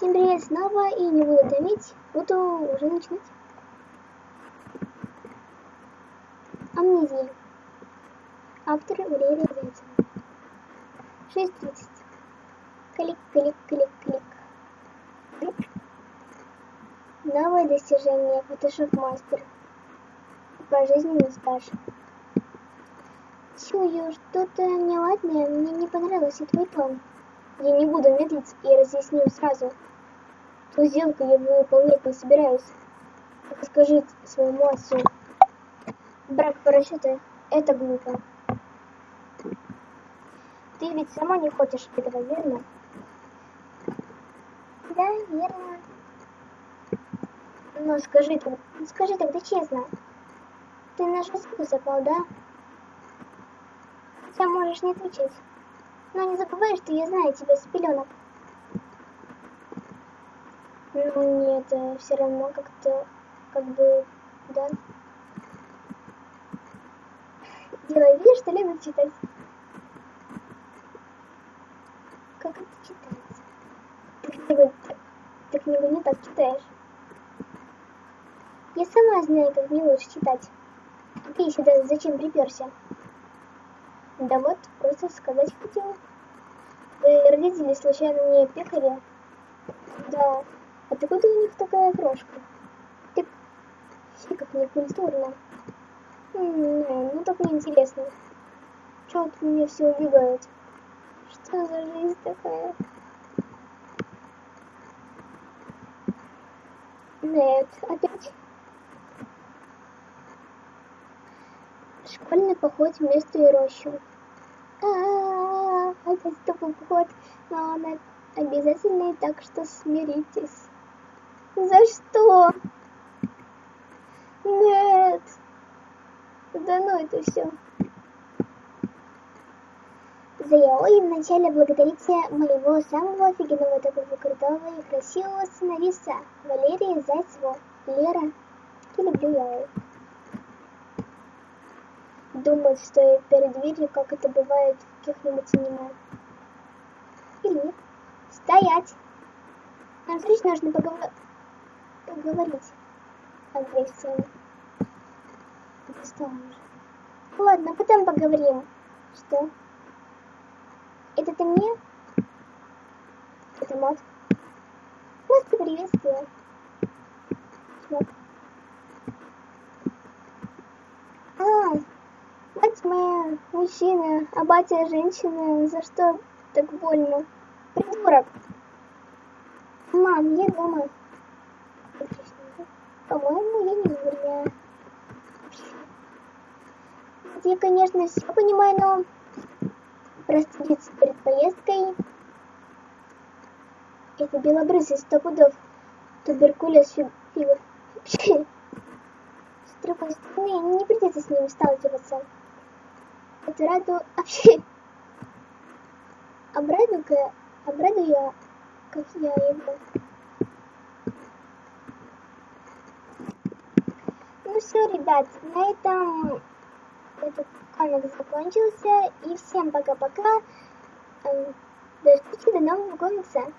Всем привет снова и не буду томить, буду уже начинать. Амнезия. Автор Валерия Зайцева. 6.30. Клик, клик, клик, клик. Новое достижение Photoshop Master. Пожизненный стаж. Чую, что-то неладное, мне не понравился твой тон. Я не буду медлить и разъясню сразу. Ту сделку я выполнять не собираюсь. Скажи своему отцу. Брак по расчету – это глупо. Ты ведь сама не хочешь этого, верно? Да, верно. Но скажи, скажи тогда честно. Ты нашу ссылку запал, да? Хотя можешь не отвечать. Но не забывай, что я знаю тебя с пеленок. Ну нет, все равно как-то, как бы, да. Делай вид, что любит читать. Как это читается? Ты книгу, ты книгу не так читаешь. Я сама знаю, как мне лучше читать. Ты сюда зачем приперся? Да вот, просто сказать хотела. Вы родители случайно не пекари? Да. Откуда у них такая крошка? Ты все как некультурно. Не, ну так неинтересно. Чего тут меня все убегает? Что за жизнь такая? Нет, опять. Школьный поход в место и рощу. А, -а, -а опять такой поход, но он обязательный, так что смиритесь. За что? Нет. Да ну это все. За яой вначале благодарите моего самого офигенного такого крутого и красивого сценариста Валерия Зайцева. Лера, я люблю яой. Думает, что перед дверью, как это бывает в каких-нибудь аниме. Или. Стоять! Нам встреч нужно поговорить поговорить агрессивно. Достала уже. Ладно, потом поговорим. Что? Это ты мне? Это мод. Просто приветствую. Чувак. Мужчина, а батя женщина. За что так больно? Придурок. Мам, я дома. По-моему, я не вряд. Я, конечно, все понимаю, но простудиться перед поездкой это белобрысый сто пудов. Туберкулез фигур. С другой стороны, не придется с ним сталкиваться. Эту раду вообще обрадую-ка, обрадую я, как я его. Ну все, ребят, на этом этот комикс закончился. И всем пока-пока. Эм, до встречи, до нового комикса.